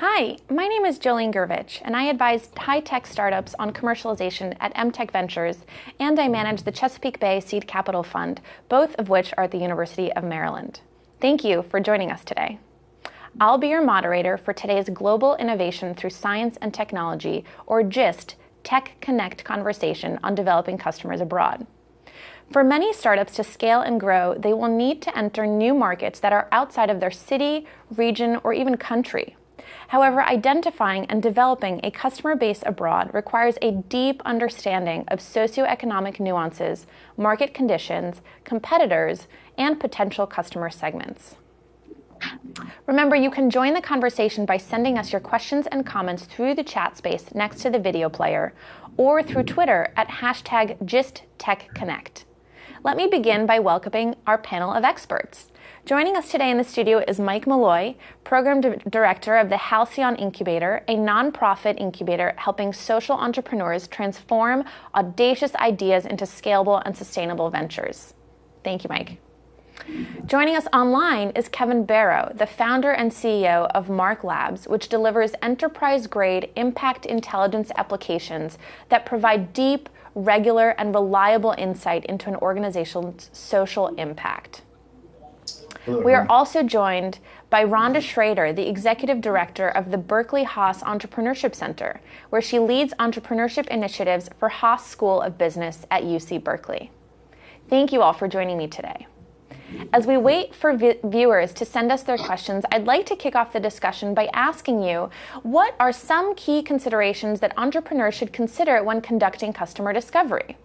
Hi, my name is Jolene Gervich, and I advise high-tech startups on commercialization at MTech Ventures, and I manage the Chesapeake Bay Seed Capital Fund, both of which are at the University of Maryland. Thank you for joining us today. I'll be your moderator for today's Global Innovation Through Science and Technology, or GIST, Tech Connect conversation on developing customers abroad. For many startups to scale and grow, they will need to enter new markets that are outside of their city, region, or even country. However, identifying and developing a customer base abroad requires a deep understanding of socioeconomic nuances, market conditions, competitors, and potential customer segments. Remember, you can join the conversation by sending us your questions and comments through the chat space next to the video player or through Twitter at hashtag GistTechConnect. Let me begin by welcoming our panel of experts. Joining us today in the studio is Mike Malloy, Program D- Director of the Halcyon Incubator, a nonprofit incubator helping social entrepreneurs transform audacious ideas into scalable and sustainable ventures. Thank you, Mike. Joining us online is Kevin Barrow, the founder and CEO of Mark Labs, which delivers enterprise grade impact intelligence applications that provide deep, regular, and reliable insight into an organization's social impact. We are mm-hmm. also joined by Rhonda Schrader, the Executive Director of the Berkeley Haas Entrepreneurship Center, where she leads entrepreneurship initiatives for Haas School of Business at UC Berkeley. Thank you all for joining me today. As we wait for vi- viewers to send us their questions, I'd like to kick off the discussion by asking you what are some key considerations that entrepreneurs should consider when conducting customer discovery?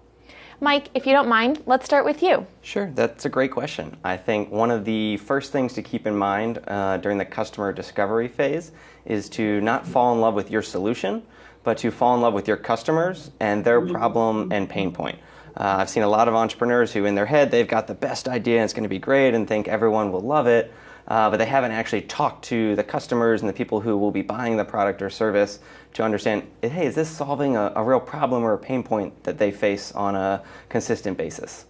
Mike, if you don't mind, let's start with you. Sure, that's a great question. I think one of the first things to keep in mind uh, during the customer discovery phase is to not fall in love with your solution, but to fall in love with your customers and their problem and pain point. Uh, I've seen a lot of entrepreneurs who, in their head, they've got the best idea and it's going to be great and think everyone will love it uh, but they haven't actually talked to the customers and the people who will be buying the product or service to understand, hey, is this solving a, a real problem or a pain point that they face on a consistent basis?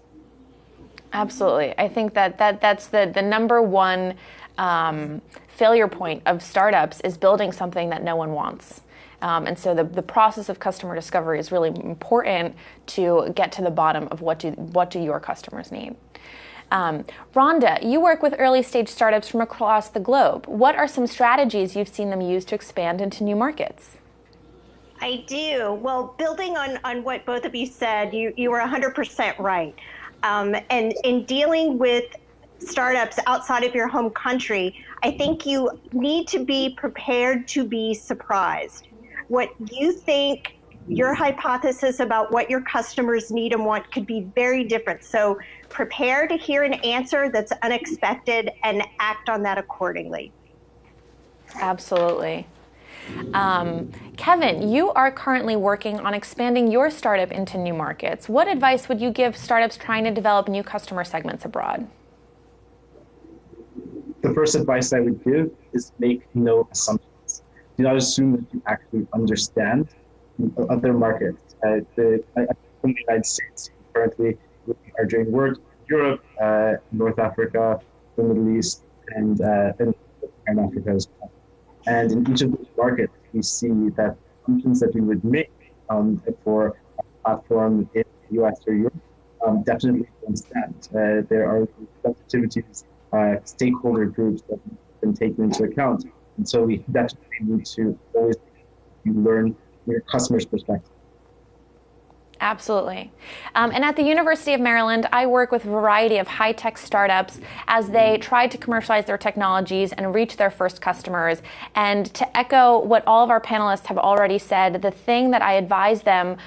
Absolutely. I think that, that that's the, the number one um, failure point of startups is building something that no one wants. Um, and so the, the process of customer discovery is really important to get to the bottom of what do, what do your customers need. Um, Rhonda, you work with early stage startups from across the globe. What are some strategies you've seen them use to expand into new markets? I do. Well, building on, on what both of you said, you, you were 100% right. Um, and in dealing with startups outside of your home country, I think you need to be prepared to be surprised. What you think your hypothesis about what your customers need and want could be very different. So prepare to hear an answer that's unexpected and act on that accordingly. Absolutely. Um, Kevin, you are currently working on expanding your startup into new markets. What advice would you give startups trying to develop new customer segments abroad? The first advice I would give is make no assumptions. Do not assume that you actually understand other markets. Uh, the, I, from the United States, currently we are doing work in Europe, uh, North Africa, the Middle East, and, uh, and Africa as well. And in each of those markets, we see that assumptions that we would make um, for a platform in the US or Europe um, definitely don't stand. Uh, there are sensitivities, uh, stakeholder groups that have been taken into account. And so we definitely need to always learn your customer's perspective. Absolutely. Um, and at the University of Maryland, I work with a variety of high tech startups as they try to commercialize their technologies and reach their first customers. And to echo what all of our panelists have already said, the thing that I advise them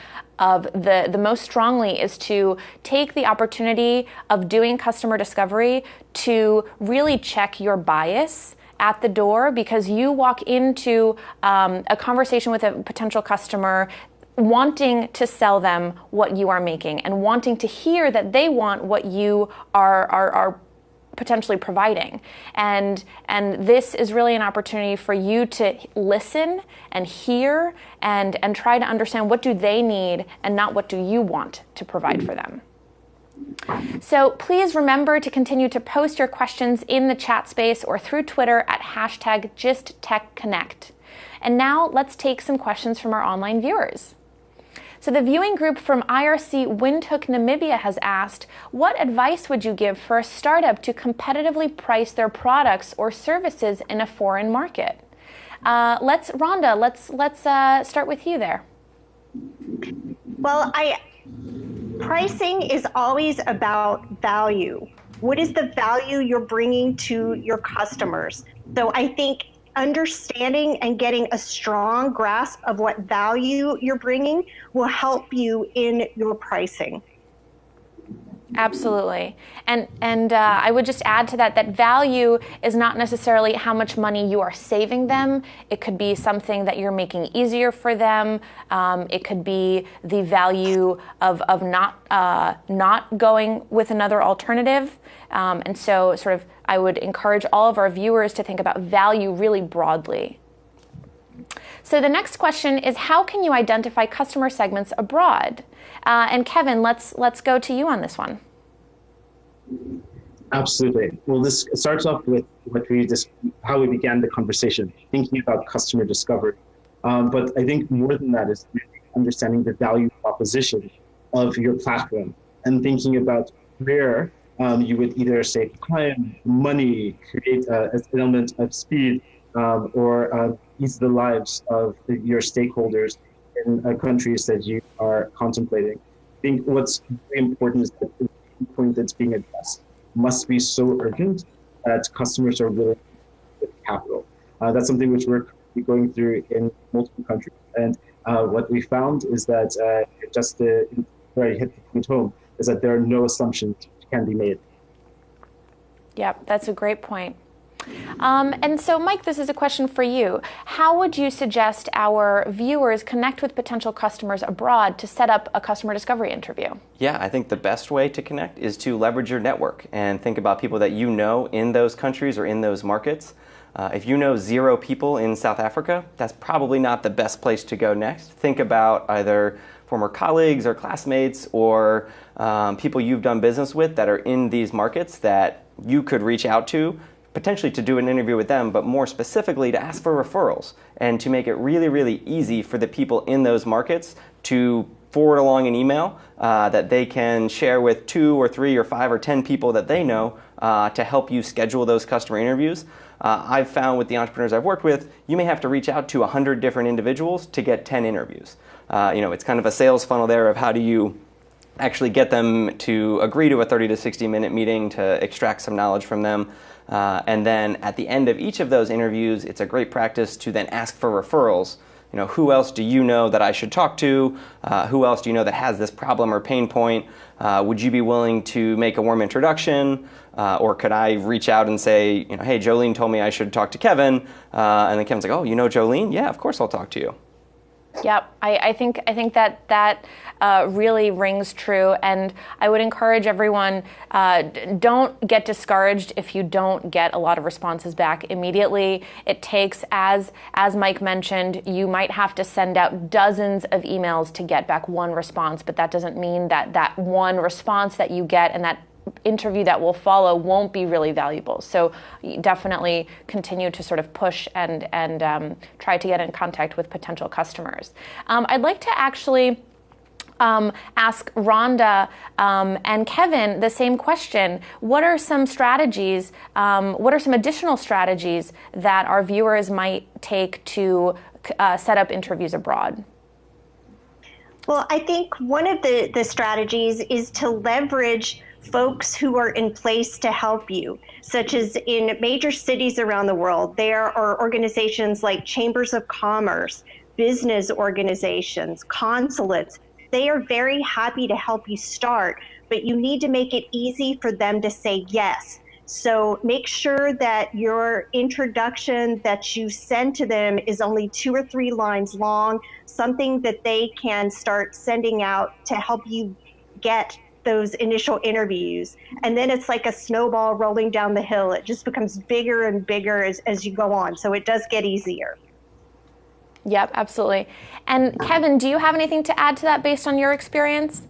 of the, the most strongly is to take the opportunity of doing customer discovery to really check your bias at the door because you walk into um, a conversation with a potential customer wanting to sell them what you are making and wanting to hear that they want what you are, are, are potentially providing and and this is really an opportunity for you to listen and hear and and try to understand what do they need and not what do you want to provide for them so please remember to continue to post your questions in the chat space or through Twitter at hashtag GistTechConnect. And now let's take some questions from our online viewers. So the viewing group from IRC Windhoek Namibia has asked, what advice would you give for a startup to competitively price their products or services in a foreign market? Uh, let's, Rhonda, let's let's uh, start with you there. Well, I pricing is always about value. What is the value you're bringing to your customers? So I think understanding and getting a strong grasp of what value you're bringing will help you in your pricing. Absolutely, and and uh, I would just add to that that value is not necessarily how much money you are saving them. It could be something that you're making easier for them. Um, it could be the value of of not uh, not going with another alternative. Um, and so, sort of, I would encourage all of our viewers to think about value really broadly. So the next question is how can you identify customer segments abroad? Uh, and Kevin, let's let's go to you on this one. Absolutely. Well, this starts off with what we just how we began the conversation, thinking about customer discovery. Um, but I think more than that is understanding the value proposition of your platform and thinking about where um, you would either save time, money, create uh, an element of speed, um, or uh, ease the lives of your stakeholders in uh, countries that you are contemplating. I think what's very important is that the point that's being addressed must be so urgent that customers are willing to with capital. Uh, that's something which we're going through in multiple countries. And uh, what we found is that uh, just to, where hit the point home is that there are no assumptions can be made. Yep, that's a great point. Um, and so, Mike, this is a question for you. How would you suggest our viewers connect with potential customers abroad to set up a customer discovery interview? Yeah, I think the best way to connect is to leverage your network and think about people that you know in those countries or in those markets. Uh, if you know zero people in South Africa, that's probably not the best place to go next. Think about either former colleagues or classmates or um, people you've done business with that are in these markets that you could reach out to potentially to do an interview with them, but more specifically to ask for referrals and to make it really, really easy for the people in those markets to forward along an email uh, that they can share with two or three or five or ten people that they know uh, to help you schedule those customer interviews. Uh, I've found with the entrepreneurs I've worked with, you may have to reach out to 100 different individuals to get 10 interviews. Uh, you know, it's kind of a sales funnel there of how do you actually get them to agree to a 30 to 60 minute meeting to extract some knowledge from them. Uh, and then at the end of each of those interviews, it's a great practice to then ask for referrals. You know, who else do you know that I should talk to? Uh, who else do you know that has this problem or pain point? Uh, would you be willing to make a warm introduction? Uh, or could I reach out and say, you know, hey, Jolene told me I should talk to Kevin, uh, and then Kevin's like, oh, you know Jolene? Yeah, of course I'll talk to you. Yep, I, I, think I think that that uh, really rings true, and I would encourage everyone: uh, don't get discouraged if you don't get a lot of responses back immediately. It takes, as as Mike mentioned, you might have to send out dozens of emails to get back one response, but that doesn't mean that that one response that you get and that interview that will follow won't be really valuable. So definitely continue to sort of push and and um, try to get in contact with potential customers. Um, I'd like to actually. Um, ask Rhonda um, and Kevin the same question. What are some strategies, um, what are some additional strategies that our viewers might take to uh, set up interviews abroad? Well, I think one of the, the strategies is to leverage folks who are in place to help you, such as in major cities around the world. There are organizations like chambers of commerce, business organizations, consulates. They are very happy to help you start, but you need to make it easy for them to say yes. So make sure that your introduction that you send to them is only two or three lines long, something that they can start sending out to help you get those initial interviews. And then it's like a snowball rolling down the hill. It just becomes bigger and bigger as, as you go on. So it does get easier. Yep, absolutely. And Kevin, do you have anything to add to that based on your experience?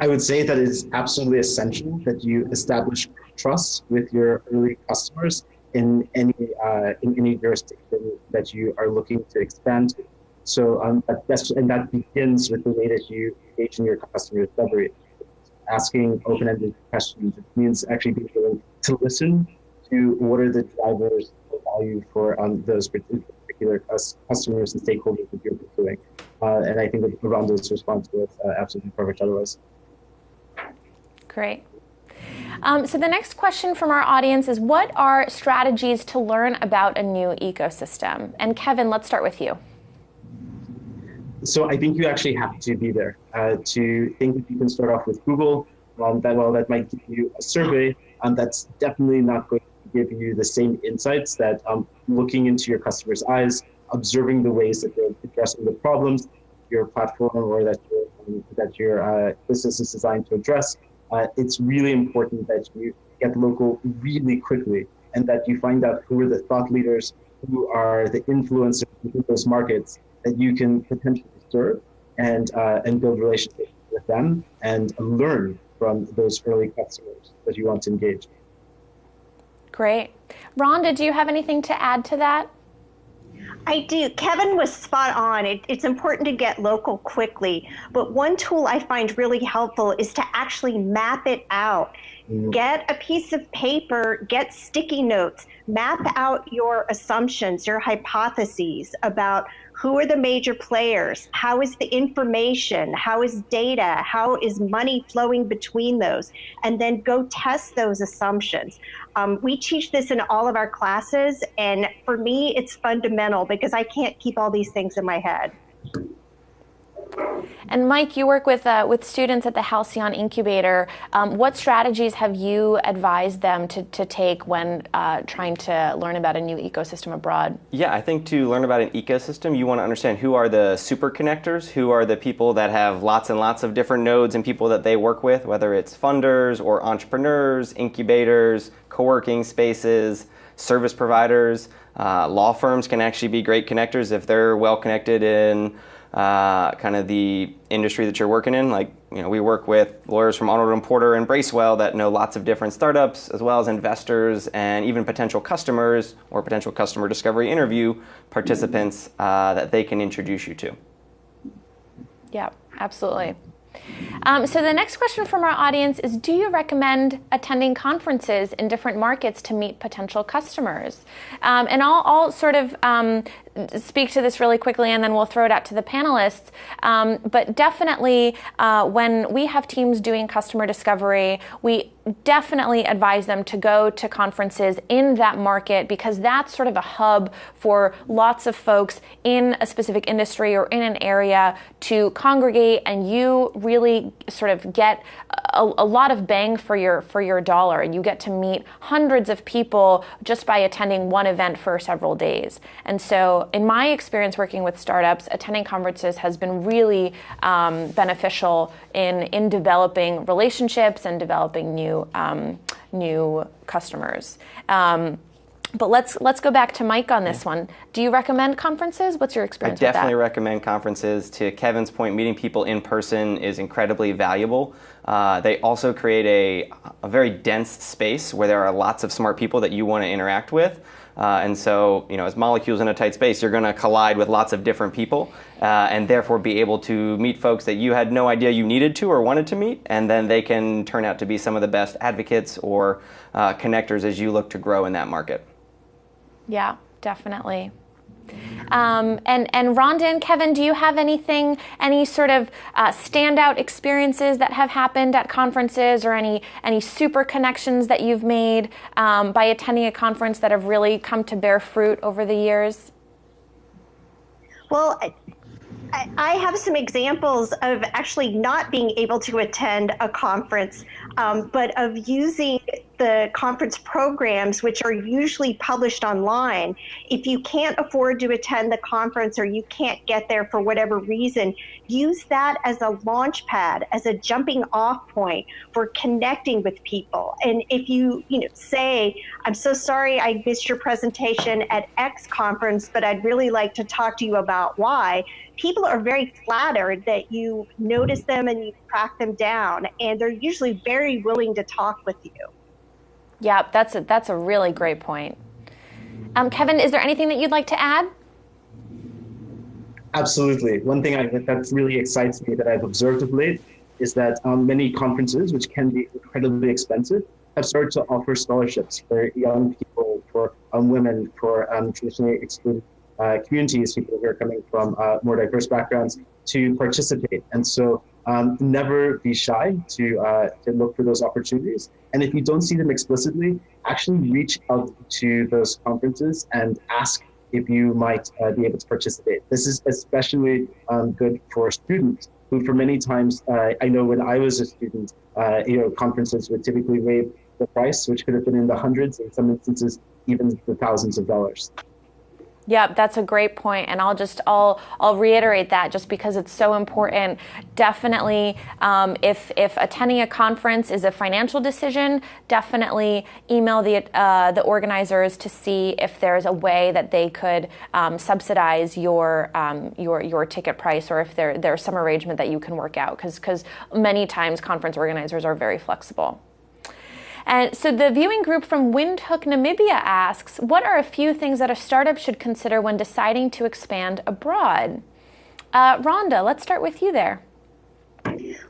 I would say that it's absolutely essential that you establish trust with your early customers in any uh, in any jurisdiction that you are looking to expand to. So um, that's and that begins with the way that you engage in your customer discovery. Asking open-ended questions it means actually being willing to listen to what are the drivers value for um, those particular customers and stakeholders that you're pursuing. Uh, and I think that Rhonda's response was uh, absolutely perfect otherwise. Great. Um, so the next question from our audience is what are strategies to learn about a new ecosystem? And Kevin, let's start with you. So I think you actually have to be there uh, to think that you can start off with Google. Um, that well, that might give you a survey, and that's definitely not going give you the same insights that um, looking into your customers' eyes, observing the ways that they're addressing the problems your platform or that your um, that your uh, business is designed to address uh, it's really important that you get local really quickly and that you find out who are the thought leaders, who are the influencers in those markets that you can potentially serve and, uh, and build relationships with them and learn from those early customers that you want to engage. Great. Rhonda, do you have anything to add to that? I do. Kevin was spot on. It, it's important to get local quickly. But one tool I find really helpful is to actually map it out. Mm-hmm. Get a piece of paper, get sticky notes, map out your assumptions, your hypotheses about who are the major players? How is the information? How is data? How is money flowing between those? And then go test those assumptions. Um, we teach this in all of our classes, and for me, it's fundamental because I can't keep all these things in my head. And Mike, you work with uh, with students at the Halcyon Incubator. Um, what strategies have you advised them to, to take when uh, trying to learn about a new ecosystem abroad? Yeah, I think to learn about an ecosystem, you want to understand who are the super connectors, who are the people that have lots and lots of different nodes and people that they work with, whether it's funders or entrepreneurs, incubators, co-working spaces, service providers. Uh, law firms can actually be great connectors if they're well connected in uh, kind of the industry that you're working in. Like, you know, we work with lawyers from Arnold and Porter and Bracewell that know lots of different startups, as well as investors and even potential customers or potential customer discovery interview participants uh, that they can introduce you to. Yeah, absolutely. Um, so the next question from our audience is, do you recommend attending conferences in different markets to meet potential customers? Um, and I'll, I'll, sort of um, speak to this really quickly and then we'll throw it out to the panelists. Um, but definitely uh, when we have teams doing customer discovery, we definitely advise them to go to conferences in that market because that's sort of a hub for lots of folks in a specific industry or in an area to congregate and you really sort of get a, a lot of bang for your for your dollar and you get to meet hundreds of people just by attending one event for several days. And so in my experience working with startups, attending conferences has been really um, beneficial in, in developing relationships and developing new, um, new customers. Um, but let's let's go back to Mike on this one. Do you recommend conferences? What's your experience? I definitely recommend conferences. To Kevin's point, meeting people in person is incredibly valuable. Uh, they also create a, a very dense space where there are lots of smart people that you want to interact with. Uh, and so, you know, as molecules in a tight space, you're going to collide with lots of different people uh, and therefore be able to meet folks that you had no idea you needed to or wanted to meet. And then they can turn out to be some of the best advocates or uh, connectors as you look to grow in that market. Yeah, definitely. Um, and, and Rhonda and Kevin, do you have anything, any sort of uh, standout experiences that have happened at conferences or any, any super connections that you've made um, by attending a conference that have really come to bear fruit over the years? Well, I have some examples of actually not being able to attend a conference, um, but of using the conference programs, which are usually published online. If you can't afford to attend the conference or you can't get there for whatever reason, use that as a launch pad, as a jumping off point for connecting with people. And if you, you know, say, I'm so sorry I missed your presentation at X conference, but I'd really like to talk to you about Y, people are very flattered that you notice them and you track them down, and they're usually very willing to talk with you. Yeah, that's a, that's a really great point. Um, Kevin, is there anything that you'd like to add? Absolutely. One thing I, that really excites me that I've observed of late is that um, many conferences, which can be incredibly expensive, have started to offer scholarships for young people, for um, women, for um, traditionally excluded communities, people who are coming from uh, more diverse backgrounds, to participate. And so um, never be shy to, uh, to look for those opportunities. And if you don't see them explicitly, actually reach out to those conferences and ask if you might uh, be able to participate. This is especially um, good for students who, for many times, uh, I know when I was a student, uh, you know, conferences would typically waive the price, which could have been in the hundreds, in some instances, even the thousands of dollars. Yep, that's a great point, and I'll just I'll I'll reiterate that just because it's so important. Definitely, um, if if attending a conference is a financial decision, definitely email the uh, the organizers to see if there's a way that they could um, subsidize your um, your your ticket price, or if there there's some arrangement that you can work out. Because because many times conference organizers are very flexible. And so the viewing group from Windhoek, Namibia asks, what are a few things that a startup should consider when deciding to expand abroad? Uh, Rhonda, let's start with you there.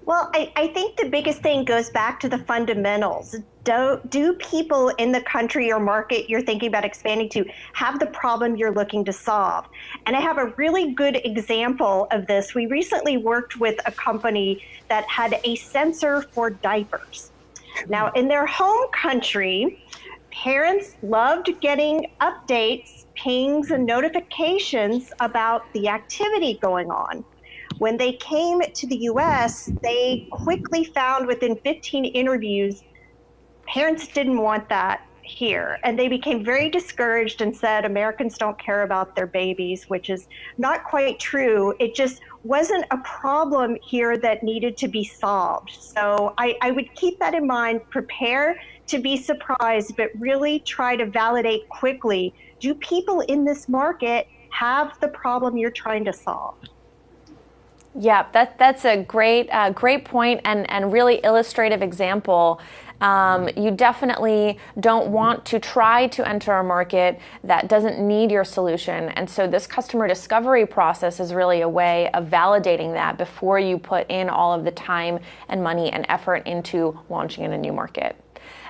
Well, I, I, think the biggest thing goes back to the fundamentals. Do, do people in the country or market you're thinking about expanding to have the problem you're looking to solve? And I have a really good example of this. We recently worked with a company that had a sensor for diapers. Now, in their home country, parents loved getting updates, pings, and notifications about the activity going on. When they came to the US, they quickly found within 15 interviews, parents didn't want that here. And they became very discouraged and said Americans don't care about their babies, which is not quite true. It just wasn't a problem here that needed to be solved. So I, I would keep that in mind, prepare to be surprised, but really try to validate quickly do people in this market have the problem you're trying to solve? Yeah, that, that's a great, uh, great point and, and really illustrative example um, you definitely don't want to try to enter a market that doesn't need your solution. And so this customer discovery process is really a way of validating that before you put in all of the time and money and effort into launching in a new market.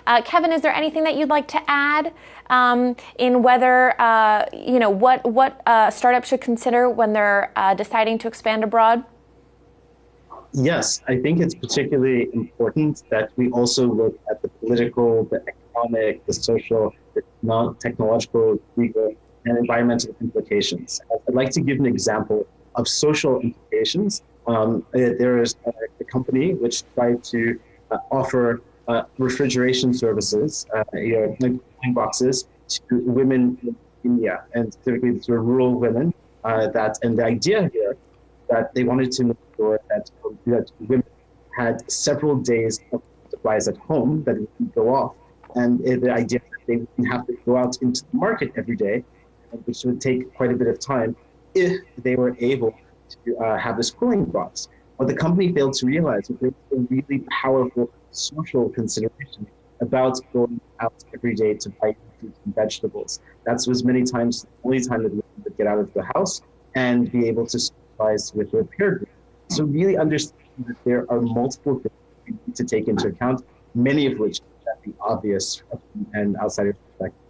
Uh, Kevin, is there anything that you'd like to add um, in whether uh, you know what what uh, startups should consider when they're uh, deciding to expand abroad? Yes, I think it's particularly important that we also look at the political, the economic, the social, the non-technological, legal, and environmental implications. I'd like to give an example of social implications. Um, uh, there is a, a, company which tried to uh, offer uh, refrigeration services, uh, you know, boxes to women in India, and specifically to rural women. Uh, that and the idea here that they wanted to sure that, that women had several days of supplies at home that would go off. And the idea that they wouldn't have to go out into the market every day, which would take quite a bit of time, if they were able to uh, have this cooling box. What the company failed to realize was there was a really powerful social consideration about going out every day to buy fruits and vegetables. That was many times the only time that women would get out of the house and be able to with their peer group. So really understand that there are multiple things need to take into account, many of which are obvious and outside your perspective.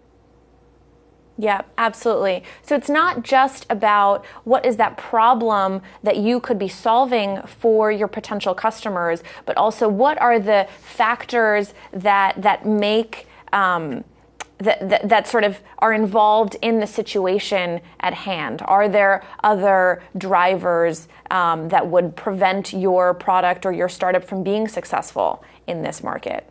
Yeah, absolutely. So it's not just about what is that problem that you could be solving for your potential customers, but also what are the factors that that make um, that, that, that, sort of are involved in the situation at hand? Are there other drivers um, that would prevent your product or your startup from being successful in this market?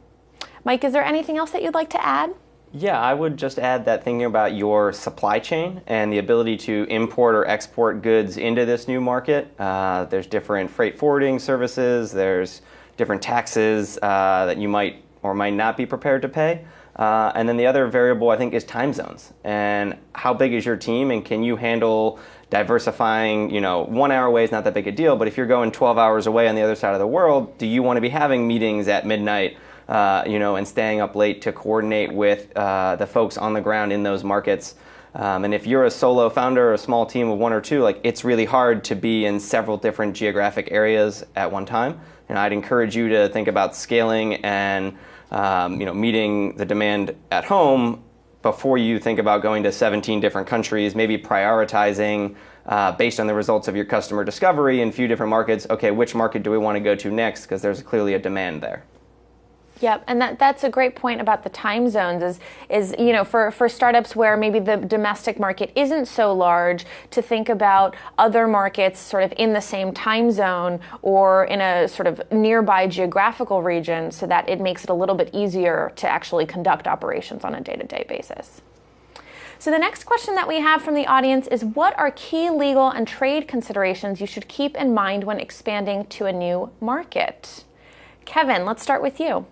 Mike, is there anything else that you'd like to add? Yeah, I would just add that thinking about your supply chain and the ability to import or export goods into this new market. Uh, there's different freight forwarding services, there's different taxes uh, that you might or might not be prepared to pay. Uh, and then the other variable I think is time zones and how big is your team and can you handle diversifying, you know, one hour away is not that big a deal, but if you're going 12 hours away on the other side of the world, do you want to be having meetings at midnight uh, you know, and staying up late to coordinate with uh, the folks on the ground in those markets. Um, and if you're a solo founder or a small team of one or two, like it's really hard to be in several different geographic areas at one time. And I'd encourage you to think about scaling and um, you know meeting the demand at home before you think about going to 17 different countries. Maybe prioritizing uh, based on the results of your customer discovery in a few different markets. Okay, which market do we want to go to next? Because there's clearly a demand there. Yep, and that, that's a great point about the time zones is is you know for, for startups where maybe the domestic market isn't so large to think about other markets sort of in the same time zone or in a sort of nearby geographical region so that it makes it a little bit easier to actually conduct operations on a day-to-day basis. So the next question that we have from the audience is what are key legal and trade considerations you should keep in mind when expanding to a new market? Kevin, let's start with you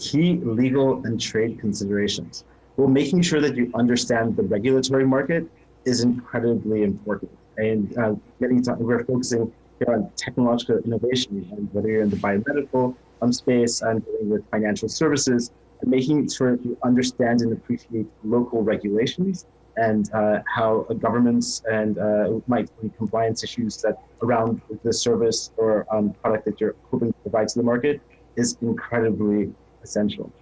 key legal and trade considerations. Well, making sure that you understand the regulatory market is incredibly important. And uh, getting to, we're focusing here on technological innovation, and whether you're in the biomedical um, space and dealing with financial services, and making sure that you understand and appreciate local regulations and uh, how governments and uh, might be compliance issues that around the service or um, product that you're hoping to provide to the market is incredibly essential.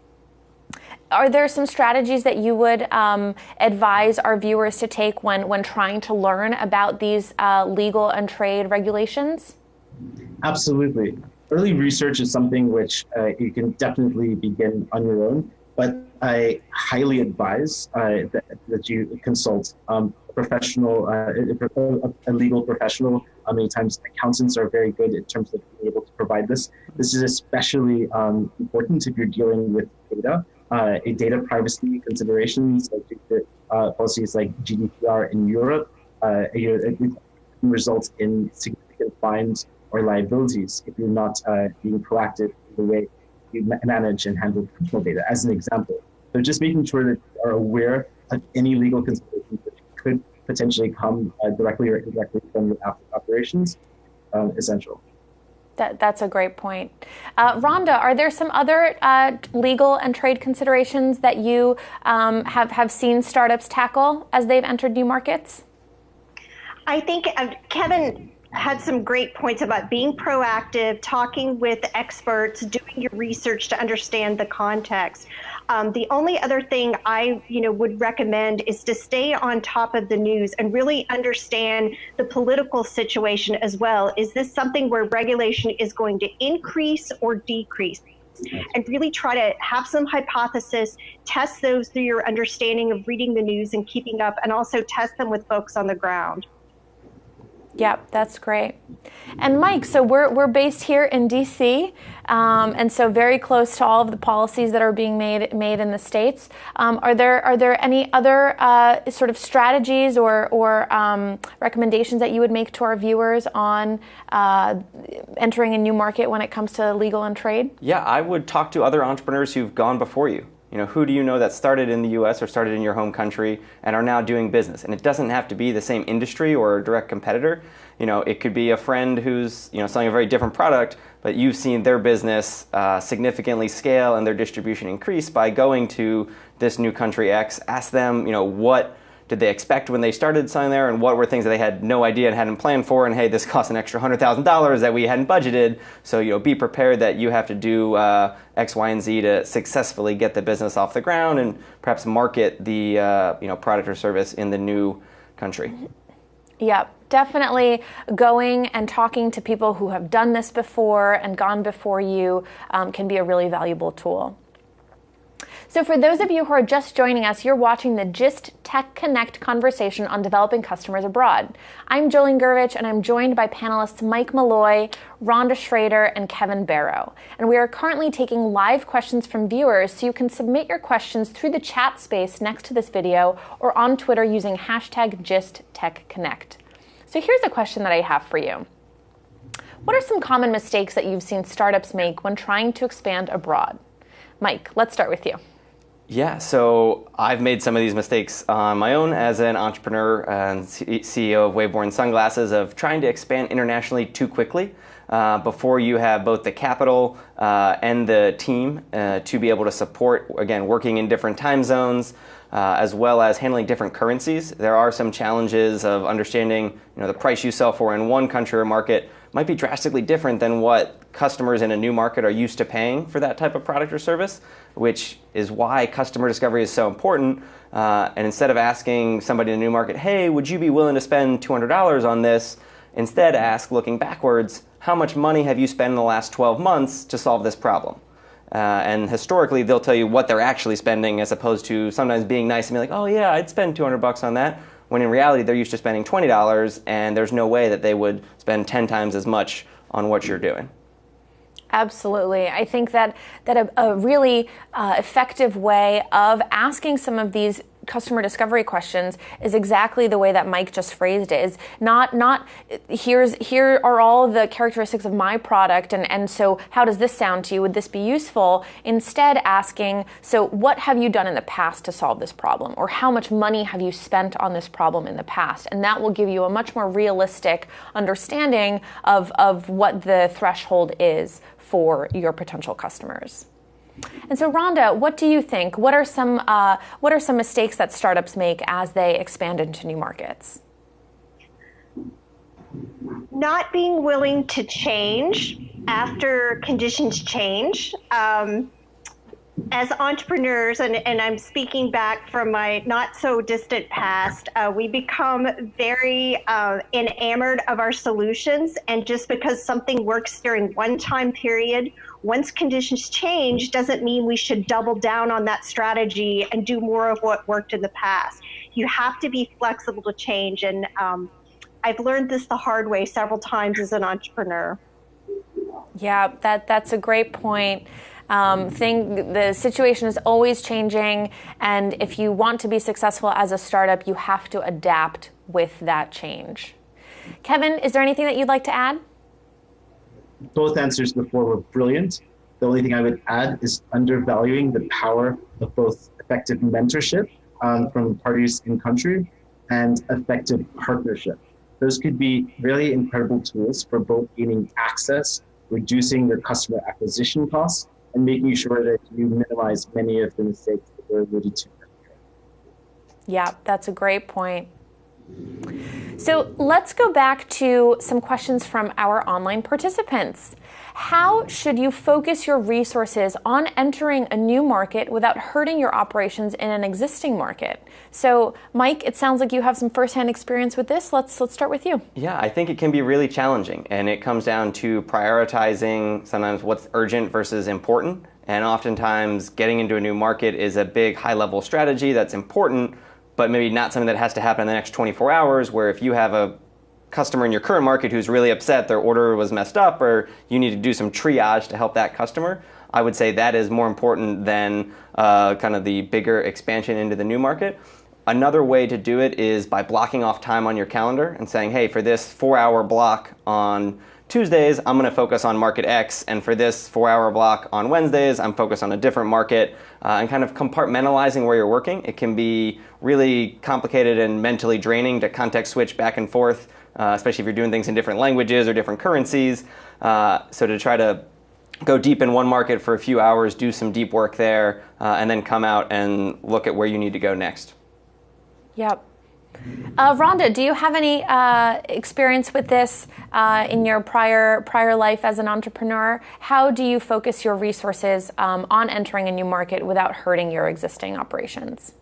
Are there some strategies that you would um, advise our viewers to take when, when trying to learn about these uh, legal and trade regulations? Absolutely. Early research is something which uh, you can definitely begin on your own, but I highly advise uh, that, that, you consult um, a professional, uh, a legal professional. Uh, many times accountants are very good in terms of being able to provide this. This is especially um, important if you're dealing with data. Uh, data privacy considerations, like uh, policies like GDPR in Europe, uh, results in significant fines or liabilities if you're not uh, being proactive in the way you manage and handle personal data, as an example. So just making sure that you are aware of any legal considerations that could potentially come uh, directly or indirectly from your operations, um, essential. That, that's a great point. Uh, Rhonda, are there some other uh, legal and trade considerations that you um, have, have seen startups tackle as they've entered new markets? I think uh, Kevin had some great points about being proactive, talking with experts, doing your research to understand the context. Um, the only other thing I, you know, would recommend is to stay on top of the news and really understand the political situation as well. Is this something where regulation is going to increase or decrease? and really try to have some hypothesis, test those through your understanding of reading the news and keeping up, and also test them with folks on the ground. Yep, that's great. And Mike, so we're, we're based here in DC, um, and so very close to all of the policies that are being made made in the states. Um, are there are there any other uh, sort of strategies or or um, recommendations that you would make to our viewers on uh, entering a new market when it comes to legal and trade? Yeah, I would talk to other entrepreneurs who've gone before you. You know, who do you know that started in the US or started in your home country and are now doing business? And it doesn't have to be the same industry or a direct competitor. You know, it could be a friend who's, you know, selling a very different product, but you've seen their business uh, significantly scale and their distribution increase by going to this new country X. Ask them, you know, what did they expect when they started selling there, and what were things that they had no idea and hadn't planned for, and hey, this costs an extra hundred thousand dollars that we hadn't budgeted. So you know, be prepared that you have to do uh, X, Y, and Z to successfully get the business off the ground and perhaps market the uh, you know product or service in the new country. Yep, definitely going and talking to people who have done this before and gone before you um, can be a really valuable tool. So for those of you who are just joining us, you're watching the GIST Tech Connect conversation on developing customers abroad. I'm Jolene Gervich, and I'm joined by panelists Mike Malloy, Rhonda Schrader, and Kevin Barrow. And we are currently taking live questions from viewers, so you can submit your questions through the chat space next to this video or on Twitter using hashtag GISTTechConnect. So here's a question that I have for you. What are some common mistakes that you've seen startups make when trying to expand abroad? Mike, let's start with you. Yeah, so I've made some of these mistakes on my own as an entrepreneur and CEO of Waveborn Sunglasses of trying to expand internationally too quickly. uh, before you have both the capital uh, and the team uh, to be able to support, again, working in different time zones. Uh, as well as handling different currencies. There are some challenges of understanding you know, the price you sell for in one country or market might be drastically different than what customers in a new market are used to paying for that type of product or service, which is why customer discovery is so important. Uh, and instead of asking somebody in a new market, hey, would you be willing to spend $200 on this? Instead, ask, looking backwards, how much money have you spent in the last 12 months to solve this problem? Uh, and historically, they'll tell you what they're actually spending as opposed to sometimes being nice and be like, oh, yeah, I'd spend 200 bucks on that. When in reality, they're used to spending $20 and there's no way that they would spend 10 times as much on what you're doing. Absolutely. I think that, that a, a really uh, effective way of asking some of these customer discovery questions is exactly the way that Mike just phrased it. Is not not here's here are all the characteristics of my product and and so how does this sound to you? Would this be useful? Instead asking, so what have you done in the past to solve this problem or how much money have you spent on this problem in the past? And that will give you a much more realistic understanding of of what the threshold is for your potential customers. And so, Rhonda, what do you think? What are some uh, what are some mistakes that startups make as they expand into new markets? Not being willing to change after conditions change. Um, as entrepreneurs, and, and, I'm speaking back from my not so distant past, uh, we become very uh, enamored of our solutions. And just because something works during one time period once conditions change doesn't mean we should double down on that strategy and do more of what worked in the past. You have to be flexible to change. And um, I've learned this the hard way several times as an entrepreneur. Yeah, that, that's a great point. Um, thing, the situation is always changing, and if you want to be successful as a startup, you have to adapt with that change. Kevin, is there anything that you'd like to add? both answers before were brilliant. The only thing I would add is undervaluing the power of both effective mentorship um, from parties in country and effective partnership. Those could be really incredible tools for both gaining access, reducing your customer acquisition costs, and making sure that you minimize many of the mistakes that were alluded to. Yeah, that's a great point. So let's go back to some questions from our online participants. How should you focus your resources on entering a new market without hurting your operations in an existing market? So, Mike, it sounds like you have some firsthand experience with this. Let's let's start with you. Yeah, I think it can be really challenging, and it comes down to prioritizing sometimes what's urgent versus important. And oftentimes, getting into a new market is a big high-level strategy that's important, but maybe not something that has to happen in the next 24 hours. Where if you have a customer in your current market who's really upset their order was messed up or you need to do some triage to help that customer, I would say that is more important than uh, kind of the bigger expansion into the new market. Another way to do it is by blocking off time on your calendar and saying, hey, for this four hour block on Tuesdays, I'm going to focus on market X, and for this four hour block on Wednesdays, I'm focused on a different market, uh, and kind of compartmentalizing where you're working. It can be really complicated and mentally draining to context switch back and forth, uh, especially if you're doing things in different languages or different currencies. Uh, so to try to go deep in one market for a few hours, do some deep work there, uh, and then come out and look at where you need to go next. Yep. Uh, Rhonda, do you have any uh, experience with this uh, in your prior prior life as an entrepreneur? How do you focus your resources um, on entering a new market without hurting your existing operations?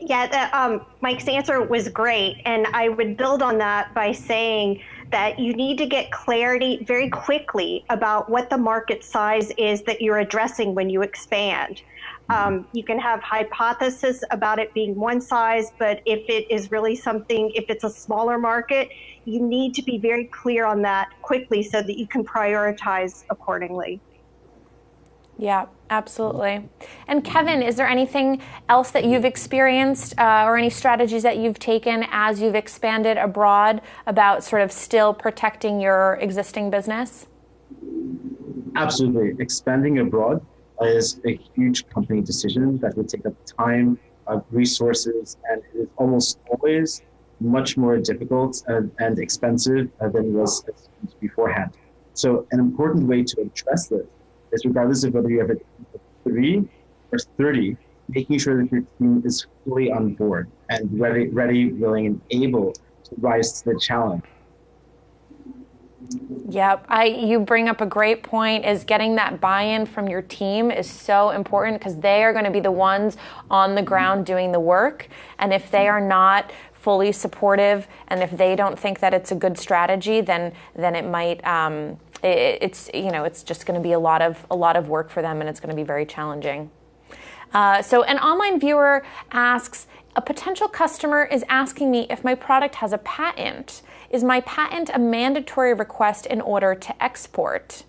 Yeah, the, um, Mike's answer was great, and I would build on that by saying that you need to get clarity very quickly about what the market size is that you're addressing when you expand. Um, you can have hypothesis about it being one size, but if it is really something, if it's a smaller market, you need to be very clear on that quickly so that you can prioritize accordingly. Yeah, absolutely. And Kevin, is there anything else that you've experienced uh, or any strategies that you've taken as you've expanded abroad about sort of still protecting your existing business? Absolutely. Expanding abroad is a huge company decision that would take up time, uh, resources, and it is almost always much more difficult uh, and expensive uh, than it was beforehand. So an important way to address this is regardless of whether you have a team of three or 30, making sure that your team is fully on board and ready, ready, willing, and able to rise to the challenge. Yep, I you bring up a great point is getting that buy-in from your team is so important because they are going to be the ones on the ground doing the work and if they are not fully supportive and if they don't think that it's a good strategy then then it might um, it, it's you know it's just going to be a lot of a lot of work for them and it's going to be very challenging. Uh, so an online viewer asks a potential customer is asking me if my product has a patent. Is my patent a mandatory request in order to export?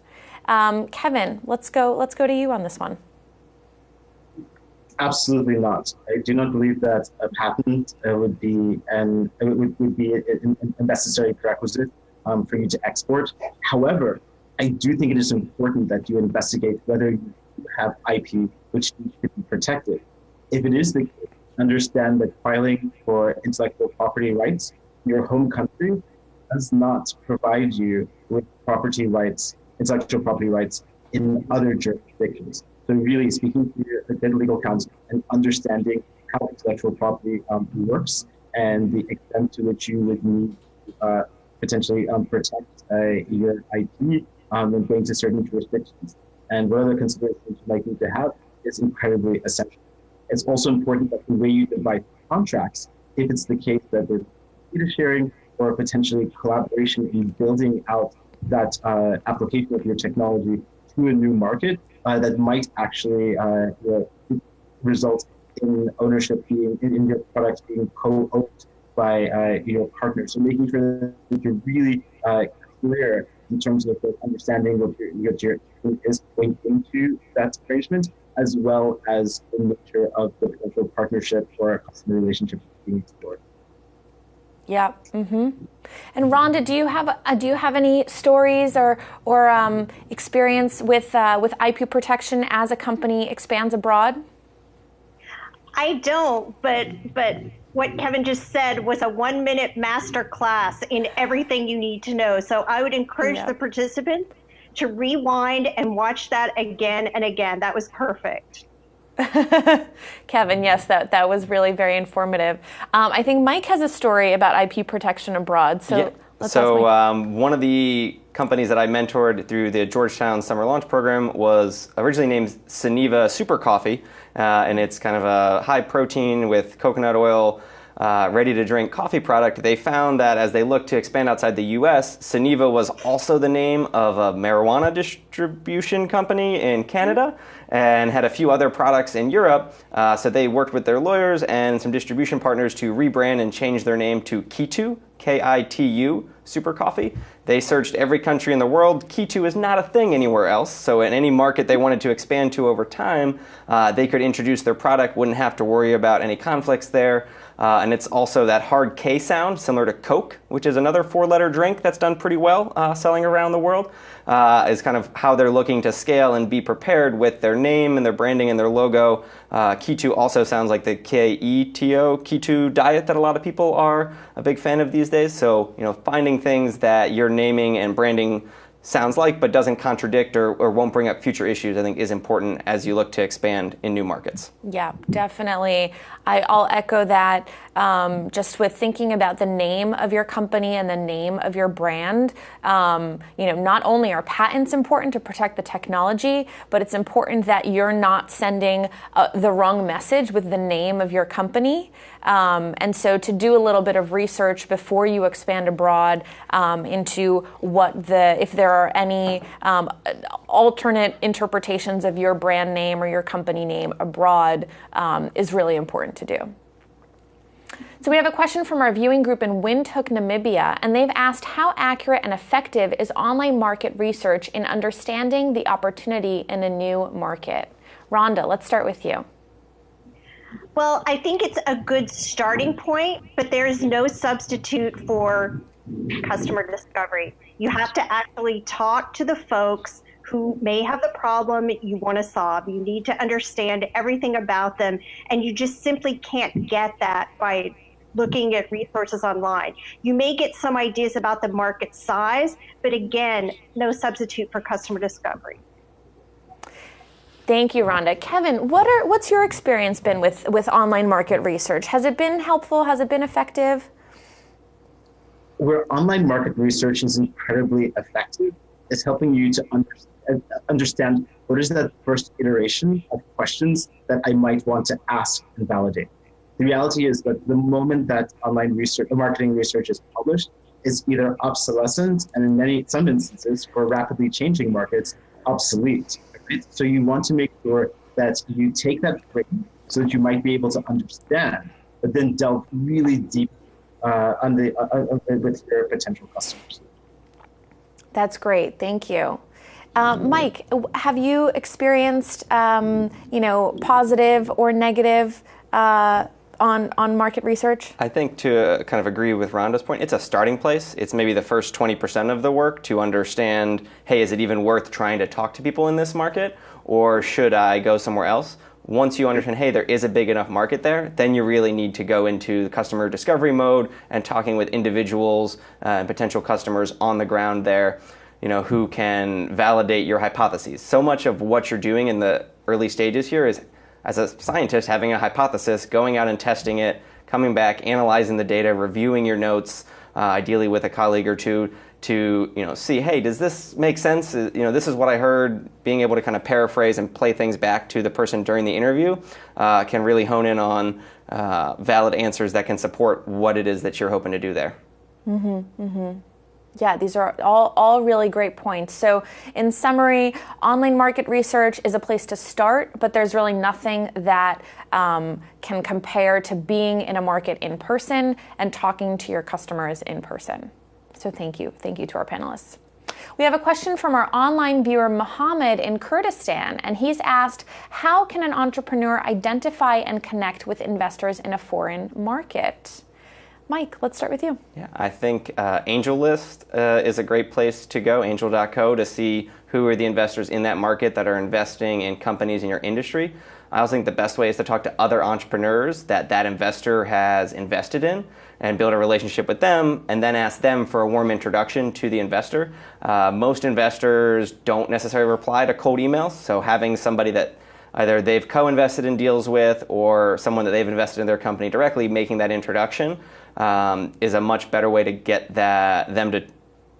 Um, kevin let's go let's go to you on this one. Absolutely not. I do not believe that a patent uh, would be an would, would be a, a necessary prerequisite um, for you to export. However, I do think it is important that you investigate whether you have IP which should be protected. If it is the case, understand that filing for intellectual property rights in your home country does not provide you with property rights, intellectual property rights in other jurisdictions. So really speaking to your good legal counsel and understanding how intellectual property um, works and the extent to which you would need uh, potentially um, protect uh, your IP um, when going to certain jurisdictions. And what other considerations you might need to have is incredibly essential. It's also important that the way you divide contracts, if it's the case that there's data sharing or potentially collaboration in building out that uh, application of your technology to a new market, uh, that might actually uh, result in ownership being in, in your product being co-owned by uh, your partner. So making sure that you're really uh, clear in terms of understanding what your, what your is going into that arrangement, as well as the nature of the potential partnership or customer relationship being explored. Yeah. Mm-hmm. And Rhonda, do you have uh, do you have any stories or or um, experience with uh, with IP protection as a company expands abroad? I don't, but but what Kevin just said was a one minute master class in everything you need to know. So I would encourage yeah. the participants to rewind and watch that again and again. That was perfect. Kevin, yes, that, that was really very informative. Um, I think Mike has a story about IP protection abroad. So, yeah. so um, one of the companies that I mentored through the Georgetown Summer Launch Program was originally named Sunniva Super Coffee, uh, and it's kind of a high protein with coconut oil. Uh, ready to drink coffee product, they found that as they looked to expand outside the US, Sunniva was also the name of a marijuana distribution company in Canada and had a few other products in Europe. Uh, so they worked with their lawyers and some distribution partners to rebrand and change their name to Kitu, K I T U, Super Coffee. They searched every country in the world. Kitu is not a thing anywhere else. So in any market they wanted to expand to over time, uh, they could introduce their product, wouldn't have to worry about any conflicts there. Uh, and it's also that hard K sound, similar to Coke, which is another four letter drink that's done pretty well uh, selling around the world, uh, is kind of how they're looking to scale and be prepared with their name and their branding and their logo. Uh, Keto also sounds like the K E T O, Keto diet that a lot of people are a big fan of these days. So, you know, finding things that you're naming and branding sounds like but doesn't contradict or, or won't bring up future issues, I think is important as you look to expand in new markets. Yeah, definitely. I, will echo that. Um, just with thinking about the name of your company and the name of your brand, um, you know, not only are patents important to protect the technology, but it's important that you're not sending uh, the wrong message with the name of your company. Um, and so, to do a little bit of research before you expand abroad um, into what the, if there are any um, alternate interpretations of your brand name or your company name abroad, um, is really important to do. So we have a question from our viewing group in Windhoek, Namibia, and they've asked how accurate and effective is online market research in understanding the opportunity in a new market? Rhonda, let's start with you. Well, I think it's a good starting point, but there is no substitute for customer discovery. You have to actually talk to the folks who may have the problem you want to solve. You need to understand everything about them, and you just simply can't get that by looking at resources online. You may get some ideas about the market size, but again, no substitute for customer discovery. Thank you, Rhonda. Kevin, what are what's your experience been with with online market research? Has it been helpful? Has it been effective? Where online market research is incredibly effective is helping you to understand, understand what is that first iteration of questions that I might want to ask and validate. The reality is that the moment that online research, marketing research is published, is either obsolescent and in many some instances for rapidly changing markets obsolete. Right? So you want to make sure that you take that frame so that you might be able to understand, but then delve really deep uh, on the, uh, uh, with your potential customers. That's great. Thank you. Uh, Mike, have you experienced, um, you know, positive or negative uh, on on market research? I think to kind of agree with Rhonda's point, it's a starting place. It's maybe the first 20% of the work to understand, hey, is it even worth trying to talk to people in this market, or should I go somewhere else? Once you understand, hey, there is a big enough market there, then you really need to go into the customer discovery mode and talking with individuals uh, and potential customers on the ground there you know, who can validate your hypotheses. So much of what you're doing in the early stages here is, as a scientist, having a hypothesis, going out and testing it, coming back, analyzing the data, reviewing your notes, uh, ideally with a colleague or two, to you know see, hey, does this make sense? Uh, you know, this is what I heard. Being able to kind of paraphrase and play things back to the person during the interview uh, can really hone in on uh, valid answers that can support what it is that you're hoping to do there. Mm-hmm, mm-hmm. Yeah, these are all, all really great points. So, in summary, online market research is a place to start, but there's really nothing that um, can compare to being in a market in person and talking to your customers in person. So, thank you. Thank you to our panelists. We have a question from our online viewer, Mohammed in Kurdistan, and he's asked How can an entrepreneur identify and connect with investors in a foreign market? Mike, let's start with you. Yeah, I think uh, AngelList uh, is a great place to go, angel.co, to see who are the investors in that market that are investing in companies in your industry. I also think the best way is to talk to other entrepreneurs that that investor has invested in and build a relationship with them and then ask them for a warm introduction to the investor. Uh, most investors don't necessarily reply to cold emails, so having somebody that either they've co-invested in deals with or someone that they've invested in their company directly making that introduction um, is a much better way to get that them to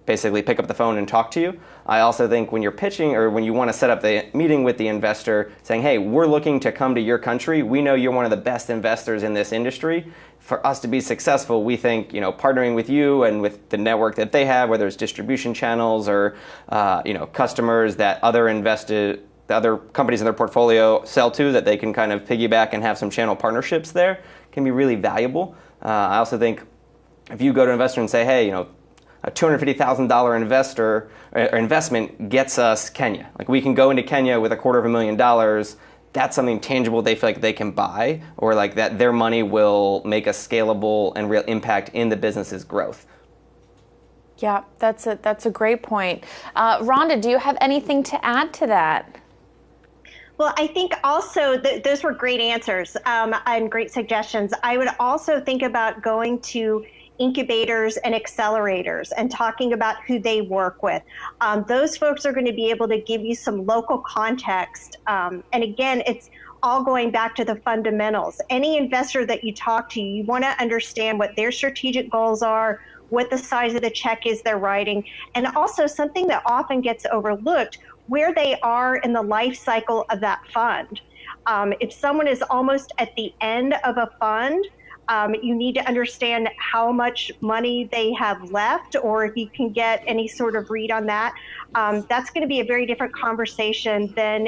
basically pick up the phone and talk to you. I also think when you're pitching or when you want to set up the meeting with the investor saying, "Hey, we're looking to come to your country. We know you're one of the best investors in this industry. For us to be successful, we think, you know, partnering with you and with the network that they have, whether it's distribution channels or uh, you know, customers that other invested the other companies in their portfolio sell to that they can kind of piggyback and have some channel partnerships there can be really valuable. Uh, I also think if you go to an investor and say, hey, you know, a $250,000 investor or investment gets us Kenya. Like we can go into Kenya with a quarter of a million dollars. That's something tangible they feel like they can buy, or like that their money will make a scalable and real impact in the business's growth. Yeah, that's a that's a great point. Uh, Rhonda, do you have anything to add to that? Well, I think also th- those were great answers um, and great suggestions. I would also think about going to incubators and accelerators and talking about who they work with. Um, those folks are going to be able to give you some local context. Um, and again, it's all going back to the fundamentals. Any investor that you talk to, you want to understand what their strategic goals are, what the size of the check is they're writing, and also something that often gets overlooked where they are in the life cycle of that fund. Um, if someone is almost at the end of a fund, um, you need to understand how much money they have left, or if you can get any sort of read on that. Um, that's going to be a very different conversation than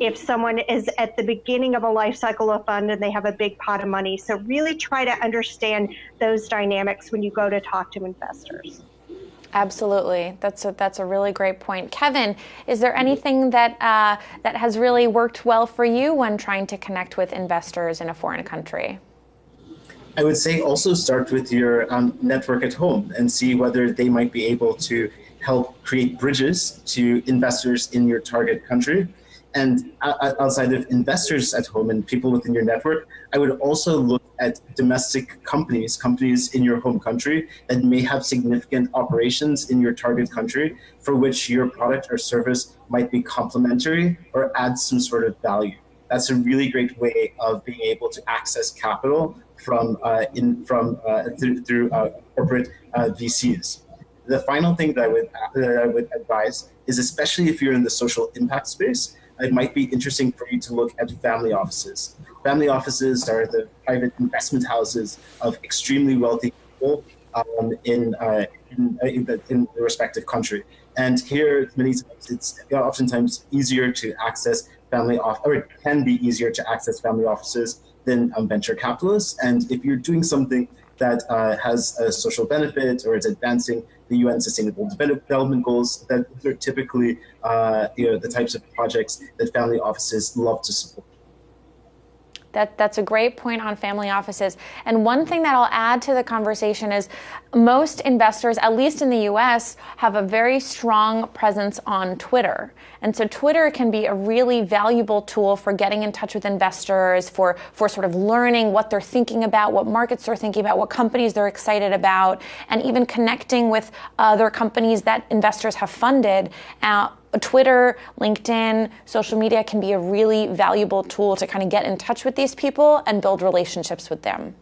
if someone is at the beginning of a life cycle of fund and they have a big pot of money. So, really try to understand those dynamics when you go to talk to investors. Absolutely, that's a, that's a really great point. Kevin, is there anything that uh, that has really worked well for you when trying to connect with investors in a foreign country? I would say also start with your um, network at home and see whether they might be able to help create bridges to investors in your target country. And outside of investors at home and people within your network, I would also look at domestic companies, companies in your home country that may have significant operations in your target country for which your product or service might be complementary or add some sort of value. That's a really great way of being able to access capital from uh, in from uh, through, through uh, corporate VCs. The final thing that I would that I would advise is, especially if you're in the social impact space, it might be interesting for you to look at family offices. Family offices are the private investment houses of extremely wealthy people um, in, uh, in, in, the, in, the, respective country. And here, many times, it's oftentimes easier to access family off, or it can be easier to access family offices than venture capitalists. And if you're doing something that uh, has a social benefit or is advancing the UN Sustainable Development Goals, that are typically uh, you know, the types of projects that family offices love to support. That, that's a great point on family offices. And one thing that I'll add to the conversation is most investors, at least in the US, have a very strong presence on Twitter. And so Twitter can be a really valuable tool for getting in touch with investors, for, for sort of learning what they're thinking about, what markets they're thinking about, what companies they're excited about, and even connecting with other companies that investors have funded. Uh, Twitter, LinkedIn, social media can be a really valuable tool to kind of get in touch with these people and build relationships with them.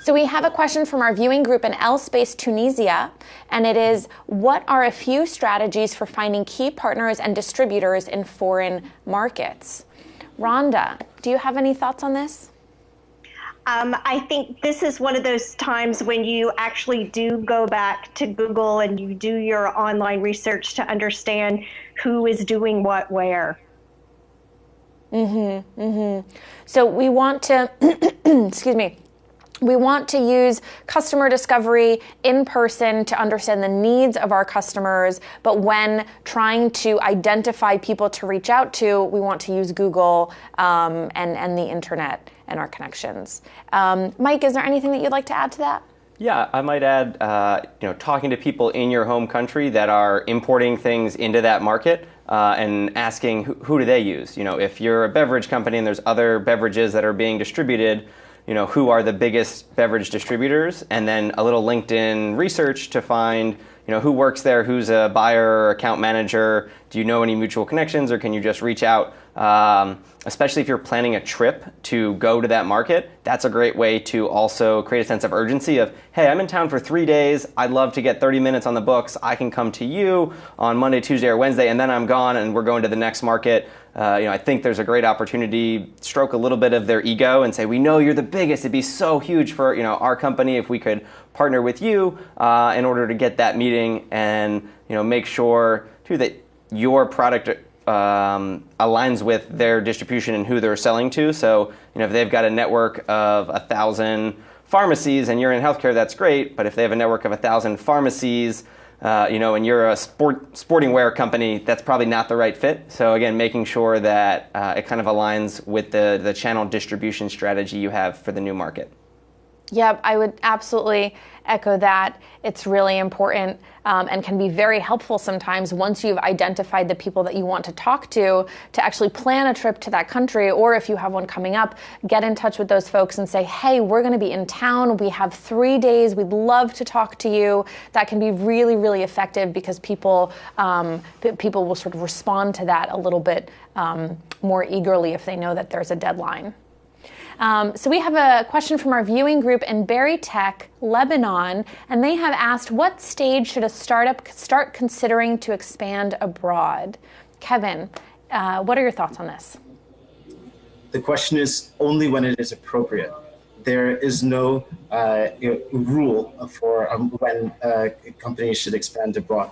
So we have a question from our viewing group in L Space Tunisia, and it is What are a few strategies for finding key partners and distributors in foreign markets? Rhonda, do you have any thoughts on this? Um, I think this is one of those times when you actually do go back to Google and you do your online research to understand who is doing what where. Mhm. Mhm. So we want to excuse me we want to use customer discovery in person to understand the needs of our customers, but when trying to identify people to reach out to, we want to use Google um, and, and the internet and our connections. Um, Mike, is there anything that you'd like to add to that? Yeah, I might add, uh, you know, talking to people in your home country that are importing things into that market uh, and asking who, who do they use. You know, if you're a beverage company and there's other beverages that are being distributed, you know, who are the biggest beverage distributors, and then a little LinkedIn research to find, you know, who works there, who's a buyer or account manager. Do you know any mutual connections, or can you just reach out? Um, especially if you're planning a trip to go to that market, that's a great way to also create a sense of urgency of, hey, I'm in town for three days. I'd love to get 30 minutes on the books. I can come to you on Monday, Tuesday, or Wednesday, and then I'm gone and we're going to the next market. Uh, you know, I think there's a great opportunity, stroke a little bit of their ego and say, we know you're the biggest. It'd be so huge for, you know, our company if we could partner with you uh, in order to get that meeting and, you know, make sure too that your product um, aligns with their distribution and who they're selling to. So, you know, if they've got a network of a thousand pharmacies and you're in healthcare, that's great. But if they have a network of a thousand pharmacies, uh, you know, and you're a sport sporting wear company, that's probably not the right fit. So again, making sure that uh, it kind of aligns with the the channel distribution strategy you have for the new market. Yep, I would absolutely echo that. It's really important um, and can be very helpful sometimes once you've identified the people that you want to talk to to actually plan a trip to that country. Or if you have one coming up, get in touch with those folks and say, hey, we're going to be in town. We have three days. We'd love to talk to you. That can be really, really effective because people, um, people will sort of respond to that a little bit um, more eagerly if they know that there's a deadline. Um, so we have a question from our viewing group in Berytech, Lebanon, and they have asked, what stage should a startup start considering to expand abroad? Kevin, uh, what are your thoughts on this? The question is only when it is appropriate. There is no uh, you know, rule for um, when uh, companies should expand abroad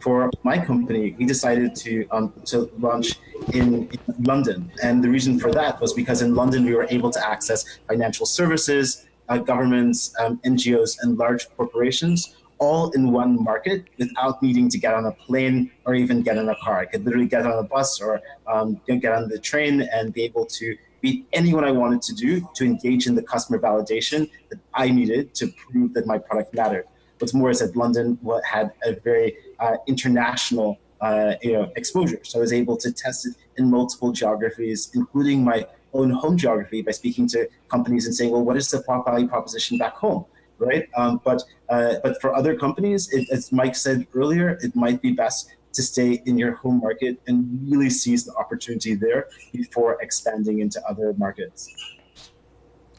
for my company, we decided to um, to launch in, in, London, and the reason for that was because in London we were able to access financial services, uh, governments, um, NGOs, and large corporations all in one market without needing to get on a plane or even get in a car. I could literally get on a bus or um, get on the train and be able to be anyone I wanted to do to engage in the customer validation that I needed to prove that my product mattered. What's more is that London had a very uh, international uh, you know, exposure. So I was able to test it in multiple geographies, including my own home geography by speaking to companies and saying, well, what is the value proposition back home? Right. Um, but uh, but for other companies, it, as Mike said earlier, it might be best to stay in your home market and really seize the opportunity there before expanding into other markets.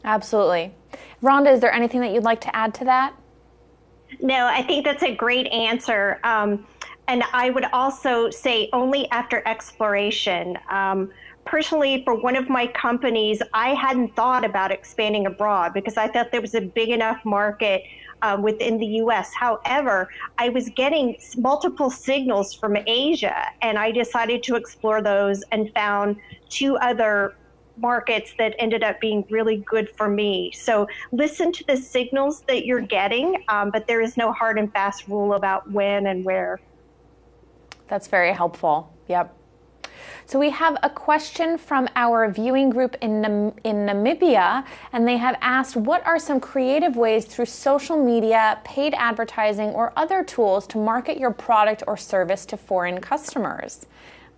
Absolutely. Rhonda, is there anything that you'd like to add to that? No, I think that's a great answer. Um, and I would also say only after exploration. Um, personally, for one of my companies, I hadn't thought about expanding abroad because I thought there was a big enough market uh, within the US. However, I was getting multiple signals from Asia, and I decided to explore those and found two other markets that ended up being really good for me. So listen to the signals that you're getting, um, but there is no hard and fast rule about when and where. That's very helpful. Yep. So we have a question from our viewing group in, Nam- in Namibia, and they have asked what are some creative ways through social media, paid advertising, or other tools to market your product or service to foreign customers?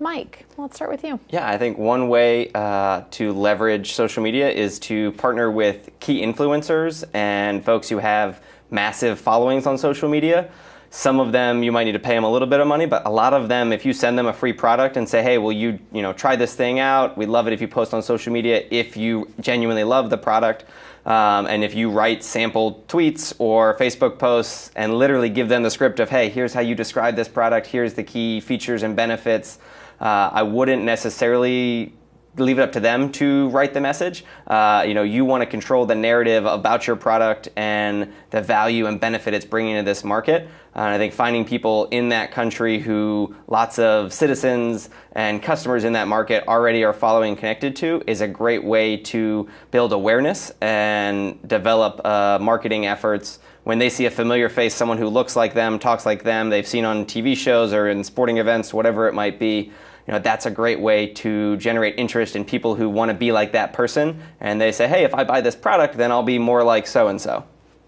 Mike, let's start with you. Yeah, I think one way uh, to leverage social media is to partner with key influencers and folks who have massive followings on social media. Some of them you might need to pay them a little bit of money, but a lot of them, if you send them a free product and say, "Hey, will you, you know, try this thing out? We'd love it if you post on social media if you genuinely love the product." Um, and if you write sample tweets or Facebook posts and literally give them the script of, hey, here's how you describe this product, here's the key features and benefits, uh, I wouldn't necessarily leave it up to them to write the message. Uh, you know, you want to control the narrative about your product and the value and benefit it's bringing to this market. Uh, and I think finding people in that country who lots of citizens and customers in that market already are following connected to is a great way to build awareness and develop uh, marketing efforts. When they see a familiar face, someone who looks like them, talks like them, they've seen on TV shows or in sporting events, whatever it might be, you know, that's a great way to generate interest in people who want to be like that person. And they say, hey, if I buy this product, then I'll be more like so and so.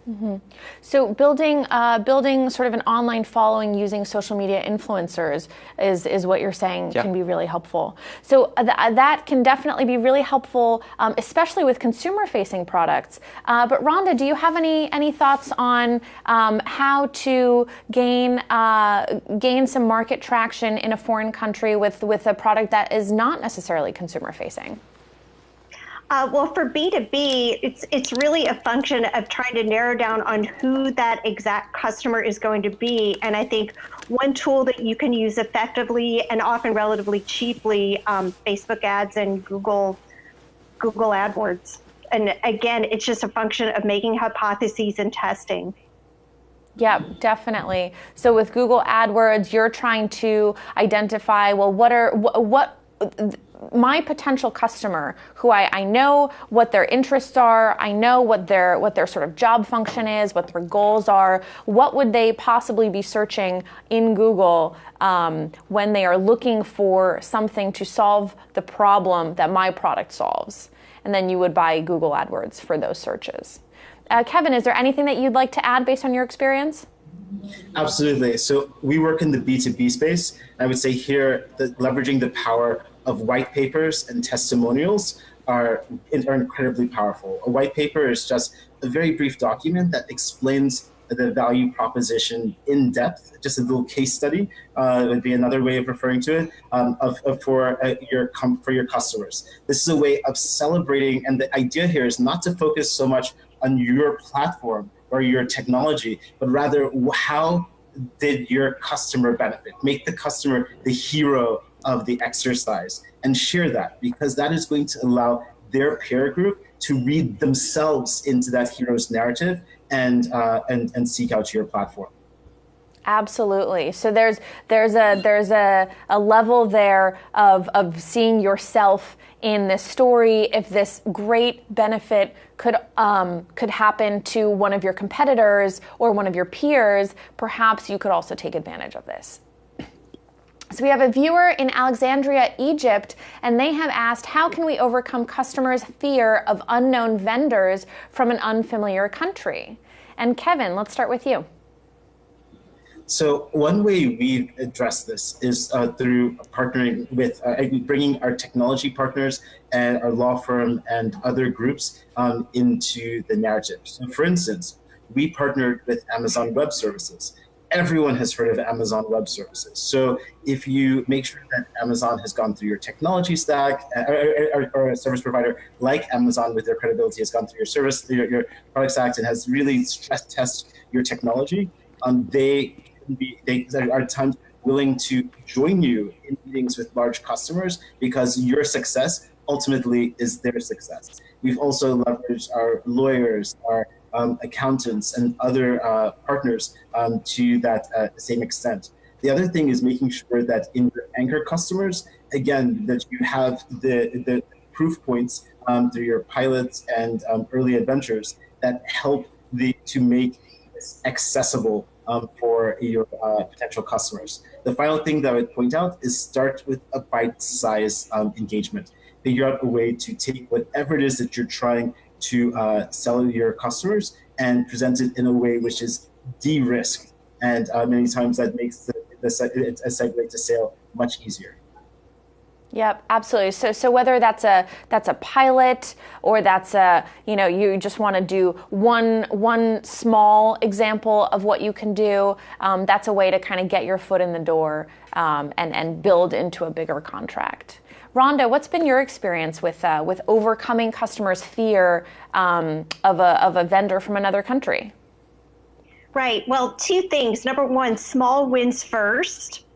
Mm-hmm. So building uh, building sort of an online following using social media influencers is is what you're saying yeah. can be really helpful. So uh, th- uh, that can definitely be really helpful, um, especially with consumer facing products. Uh, but Rhonda, do you have any any thoughts on um, how to gain uh, gain some market traction in a foreign country with with a product that is not necessarily consumer facing? Uh, well, for B2B, it's it's really a function of trying to narrow down on who that exact customer is going to be. And I think one tool that you can use effectively and often relatively cheaply, um, Facebook ads and Google Google AdWords. And again, it's just a function of making hypotheses and testing. Yeah, definitely. So with Google AdWords, you're trying to identify well, what are what my potential customer who I, I know what their interests are i know what their what their sort of job function is what their goals are what would they possibly be searching in google um, when they are looking for something to solve the problem that my product solves and then you would buy google adwords for those searches uh, kevin is there anything that you'd like to add based on your experience Absolutely. So we work in the B2B space. I would say here that leveraging the power of white papers and testimonials are, are incredibly powerful. A white paper is just a very brief document that explains the value proposition in depth, just a little case study uh, would be another way of referring to it um, of, of, for uh, your for your customers. This is a way of celebrating, and the idea here is not to focus so much on your platform or your technology, but rather how did your customer benefit? Make the customer the hero of the exercise and share that because that is going to allow their peer group to read themselves into that hero's narrative and uh, and and seek out your platform. Absolutely. So there's there's a there's a, a level there of of seeing yourself in this story. If this great benefit could um, could happen to one of your competitors or one of your peers, perhaps you could also take advantage of this. So we have a viewer in Alexandria, Egypt, and they have asked, how can we overcome customers' fear of unknown vendors from an unfamiliar country? And Kevin, let's start with you. So one way we address this is uh, through partnering with, uh, bringing our technology partners and our law firm and other groups um, into the narrative. So for instance, we partnered with Amazon Web Services. Everyone has heard of Amazon Web Services. So if you make sure that Amazon has gone through your technology stack, uh, or, or, or a service provider like Amazon with their credibility has gone through your service, your, your product stack, and has really stress test your technology, um, they be, they are times willing to join you in meetings with large customers because your success ultimately is their success. We've also leveraged our lawyers, our um, accountants, and other uh, partners um, to that uh, same extent. The other thing is making sure that in your anchor customers, again, that you have the, the proof points um, through your pilots and um, early adventures that help the, to make this accessible um, for your uh, potential customers. The final thing that I would point out is start with a bite-sized um, engagement. Figure out a way to take whatever it is that you're trying to uh, sell your customers and present it in a way which is de-risked. And uh, many times that makes the, the, a segue to sale much easier. Yep, absolutely. So, so whether that's a that's a pilot or that's a you know you just want to do one one small example of what you can do, um, that's a way to kind of get your foot in the door um, and and build into a bigger contract. Rhonda, what's been your experience with uh, with overcoming customers' fear um, of a of a vendor from another country? Right. Well, two things. Number one, small wins first.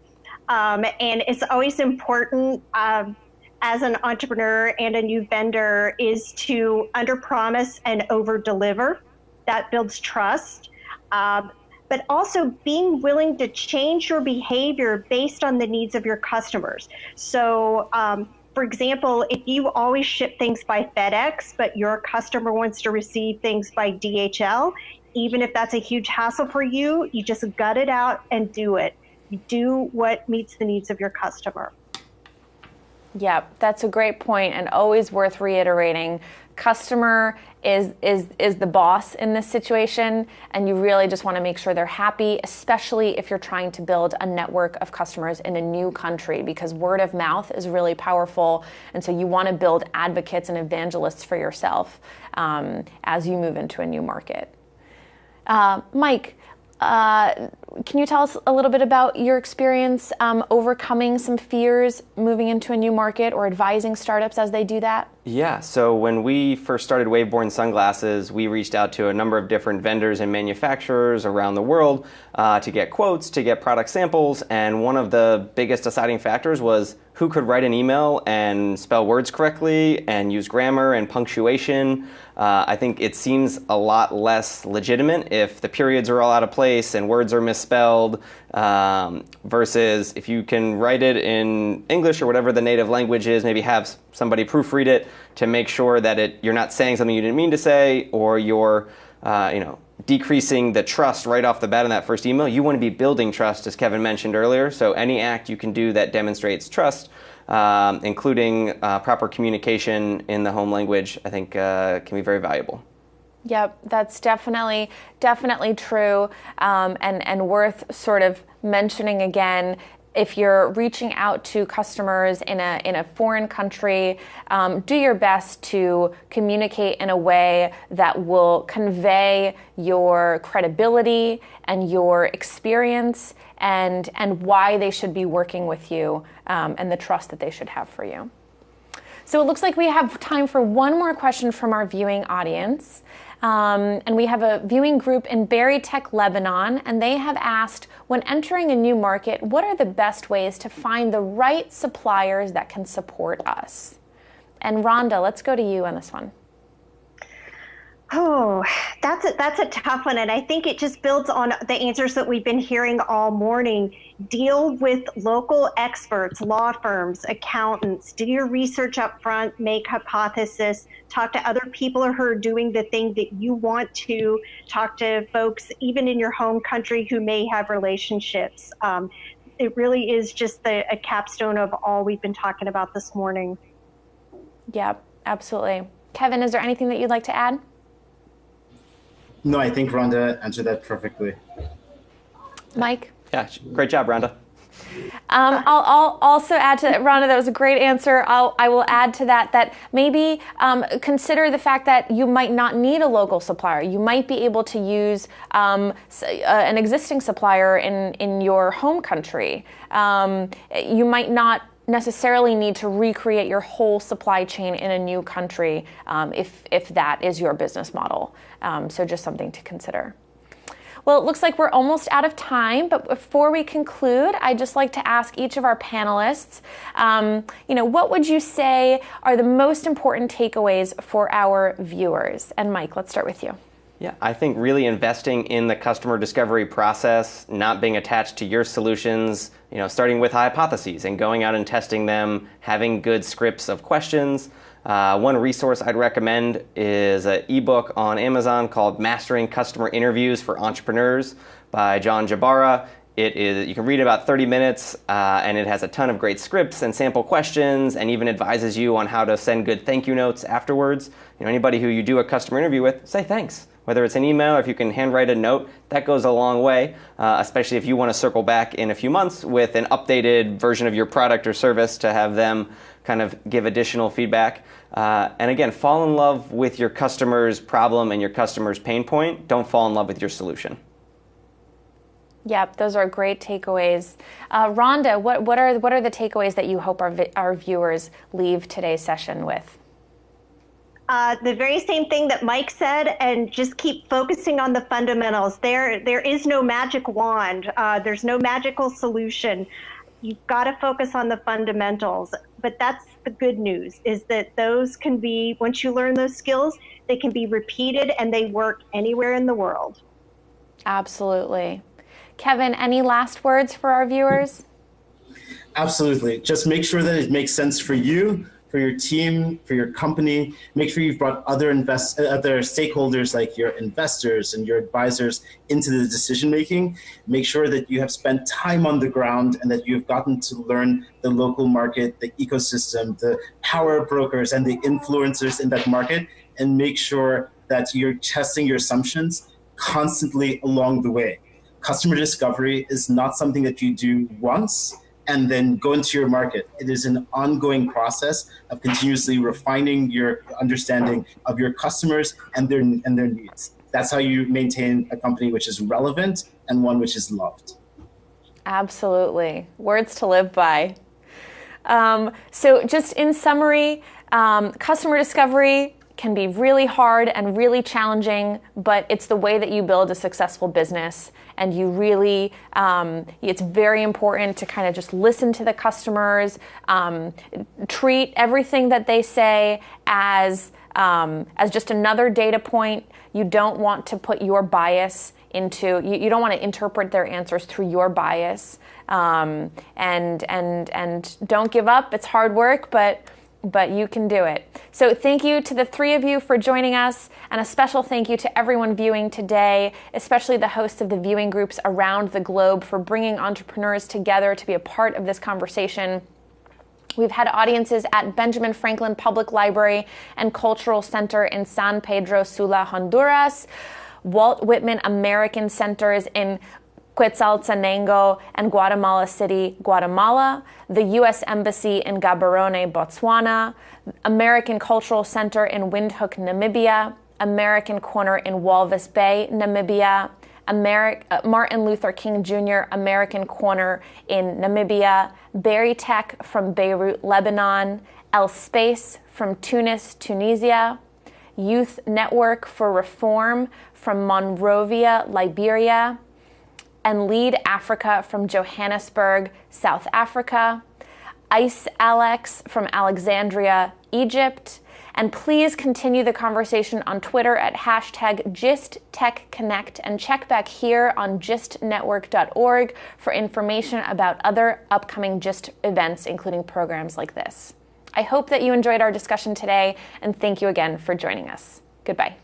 Um, and it's always important um, as an entrepreneur and a new vendor is to under promise and over deliver. That builds trust. Um, but also being willing to change your behavior based on the needs of your customers. So, um, for example, if you always ship things by FedEx, but your customer wants to receive things by DHL, even if that's a huge hassle for you, you just gut it out and do it do what meets the needs of your customer. Yeah, that's a great point and always worth reiterating. Customer is is is the boss in this situation and you really just want to make sure they're happy, especially if you're trying to build a network of customers in a new country because word of mouth is really powerful and so you want to build advocates and evangelists for yourself um, as you move into a new market. Uh, Mike, uh, can you tell us a little bit about your experience um, overcoming some fears moving into a new market or advising startups as they do that? Yeah, so when we first started Waveborn Sunglasses, we reached out to a number of different vendors and manufacturers around the world uh, to get quotes, to get product samples, and one of the biggest deciding factors was who could write an email and spell words correctly and use grammar and punctuation. Uh, I think it seems a lot less legitimate if the periods are all out of place and words are misspelled um, versus if you can write it in English or whatever the native language is, maybe have somebody proofread it to make sure that it, you're not saying something you didn't mean to say or you're uh, you know, decreasing the trust right off the bat in that first email. You want to be building trust, as Kevin mentioned earlier. So any act you can do that demonstrates trust um, including uh, proper communication in the home language, I think uh, can be very valuable. Yep, that's definitely definitely true, um, and and worth sort of mentioning again if you're reaching out to customers in a in a foreign country, um, do your best to communicate in a way that will convey your credibility and your experience and and why they should be working with you um, and the trust that they should have for you. So it looks like we have time for one more question from our viewing audience. Um, and we have a viewing group in Berytech, Lebanon, and they have asked when entering a new market, what are the best ways to find the right suppliers that can support us? And Rhonda, let's go to you on this one. Oh, that's a, that's a tough one. And I think it just builds on the answers that we've been hearing all morning. Deal with local experts, law firms, accountants. Do your research up front, make hypothesis, talk to other people who are doing the thing that you want to, talk to folks even in your home country who may have relationships. Um, it really is just the, a capstone of all we've been talking about this morning. Yeah, absolutely. Kevin, is there anything that you'd like to add? No, I think Rhonda answered that perfectly. Mike? Yeah, great job, Rhonda. Um, I'll, I'll, also add to that, Rhonda. That was a great answer. I'll, I will add to that that maybe um, consider the fact that you might not need a local supplier. You might be able to use um, uh, an existing supplier in in your home country. Um, you might not necessarily need to recreate your whole supply chain in a new country um, if if that is your business model. Um, so just something to consider. Well, it looks like we're almost out of time, but before we conclude, I'd just like to ask each of our panelists, um, you know, what would you say are the most important takeaways for our viewers? And Mike, let's start with you. Yeah, I think really investing in the customer discovery process, not being attached to your solutions, you know, starting with hypotheses and going out and testing them, having good scripts of questions, uh, one resource I'd recommend is an ebook on Amazon called Mastering Customer Interviews for Entrepreneurs by John Jabara. It is you can read about 30 minutes, uh, and it has a ton of great scripts and sample questions, and even advises you on how to send good thank you notes afterwards. You know, anybody who you do a customer interview with, say thanks. Whether it's an email or if you can handwrite a note, that goes a long way, uh, especially if you want to circle back in a few months with an updated version of your product or service to have them kind of give additional feedback. Uh, and again, fall in love with your customer's problem and your customer's pain point. Don't fall in love with your solution. Yep, those are great takeaways. Uh, Rhonda, what, what, are, what are the takeaways that you hope our, our viewers leave today's session with? Uh, the very same thing that Mike said, and just keep focusing on the fundamentals. There, there is no magic wand. Uh, there's no magical solution. You've got to focus on the fundamentals but that's the good news is that those can be once you learn those skills they can be repeated and they work anywhere in the world absolutely kevin any last words for our viewers absolutely just make sure that it makes sense for you for your team, for your company. Make sure you've brought other invest other stakeholders like your investors and your advisors into the decision making. Make sure that you have spent time on the ground and that you've gotten to learn the local market, the ecosystem, the power brokers and the influencers in that market, and make sure that you're testing your assumptions constantly along the way. Customer discovery is not something that you do once and then go into your market. It is an ongoing process of continuously refining your understanding of your customers and their and their needs. That's how you maintain a company which is relevant and one which is loved. Absolutely. Words to live by. Um, so, just in summary, um, customer discovery can be really hard and really challenging, but it's the way that you build a successful business. And you really, um, it's very important to kind of just listen to the customers, um, treat everything that they say as um, as just another data point. You don't want to put your bias into you, you don't want to interpret their answers through your bias um, and and and don't give up it's hard work but but you can do it. So, thank you to the three of you for joining us, and a special thank you to everyone viewing today, especially the hosts of the viewing groups around the globe for bringing entrepreneurs together to be a part of this conversation. We've had audiences at Benjamin Franklin Public Library and Cultural Center in San Pedro Sula, Honduras. Walt Whitman American Centers in Quetzaltenango, and Guatemala City, Guatemala, the U.S. Embassy in Gaborone, Botswana, American Cultural Center in Windhoek, Namibia, American Corner in Walvis Bay, Namibia, Ameri- uh, Martin Luther King Jr. American Corner in Namibia, Berytech from Beirut, Lebanon, El Space from Tunis, Tunisia, Youth Network for Reform from Monrovia, Liberia, and Lead Africa from Johannesburg, South Africa, Ice Alex from Alexandria, Egypt, and please continue the conversation on Twitter at hashtag GistTechConnect and check back here on gistnetwork.org for information about other upcoming GIST events, including programs like this. I hope that you enjoyed our discussion today, and thank you again for joining us. Goodbye.